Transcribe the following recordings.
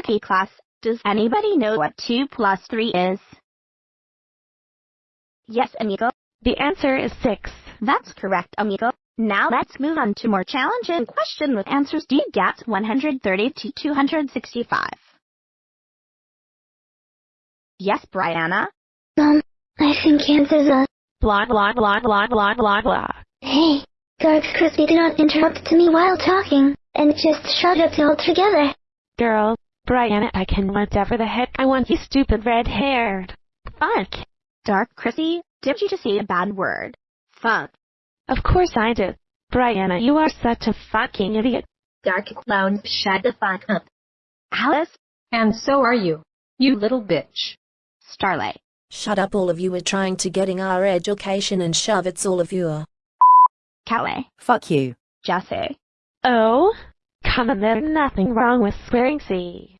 Okay class, does anybody know what 2 plus 3 is? Yes, amigo. The answer is 6. That's correct, amigo. Now let's move on to more challenging question with answers D GAT 130 to 265. Yes, Brianna? Um, I think answers are... Blah blah blah blah blah blah blah. Hey, Dark Crispy, do not interrupt to me while talking, and just shut up altogether. Girl, Brianna, I can whatever the heck I want, you stupid red-haired. Fuck. Dark Chrissy, did you just say a bad word? Fuck. Of course I did. Brianna, you are such a fucking idiot. Dark Clown, shut the fuck up. Alice? And so are you. You little bitch. Starlight. Shut up all of you are trying to getting our education and shove it's all of you are. Calais. Fuck you. Jesse. Oh? Come on, there's nothing wrong with swearing, see?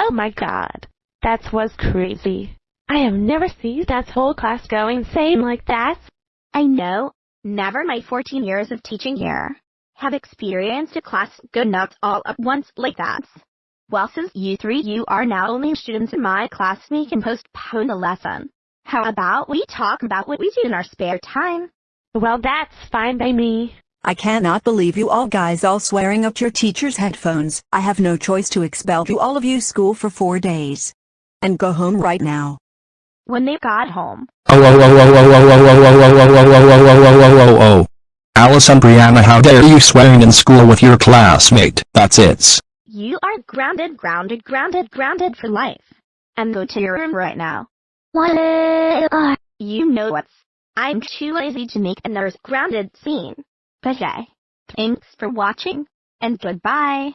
Oh my god. That was crazy. I have never seen that whole class go insane like that. I know. Never my 14 years of teaching here have experienced a class go nuts all at once like that. Well, since you three you are now only students in my class, we can postpone the lesson. How about we talk about what we do in our spare time? Well, that's fine by me. I cannot believe you all guys all swearing up your teacher's headphones. I have no choice to expel you all of you school for four days. And go home right now. When they got home, Oh, oh, oh, oh, oh, oh, oh, oh, oh, oh, oh, oh, oh, oh, oh, oh, oh, oh. Alice and Brianna how dare you swearing in school with your classmate, that's it. you are grounded, grounded, grounded, grounded for life. And go to your room right now. What are... You know what's... I'm too lazy to make another grounded scene. But hey, thanks for watching, and goodbye.